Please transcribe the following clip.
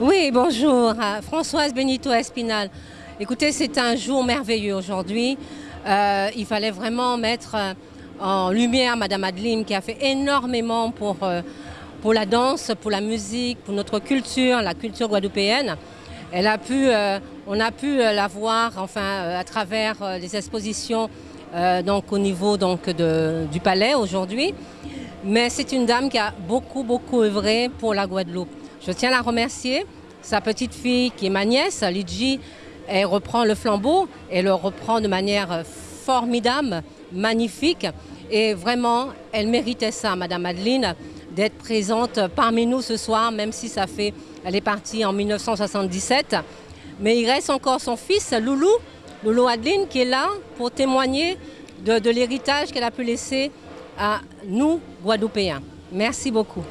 Oui, bonjour. Euh, Françoise Benito Espinal. Écoutez, c'est un jour merveilleux aujourd'hui. Euh, il fallait vraiment mettre euh, en lumière Madame Adeline qui a fait énormément pour, pour la danse, pour la musique, pour notre culture, la culture guadeloupéenne. Elle a pu, on a pu la voir enfin, à travers les expositions donc, au niveau du palais aujourd'hui. Mais c'est une dame qui a beaucoup, beaucoup œuvré pour la Guadeloupe. Je tiens à la remercier. Sa petite fille, qui est ma nièce, Lidji, elle reprend le flambeau et le reprend de manière formidable, magnifique. Et vraiment, elle méritait ça, Madame Adeline, d'être présente parmi nous ce soir, même si ça fait, elle est partie en 1977. Mais il reste encore son fils, Loulou, Loulou Adeline, qui est là pour témoigner de, de l'héritage qu'elle a pu laisser à nous, Guadeloupéens. Merci beaucoup.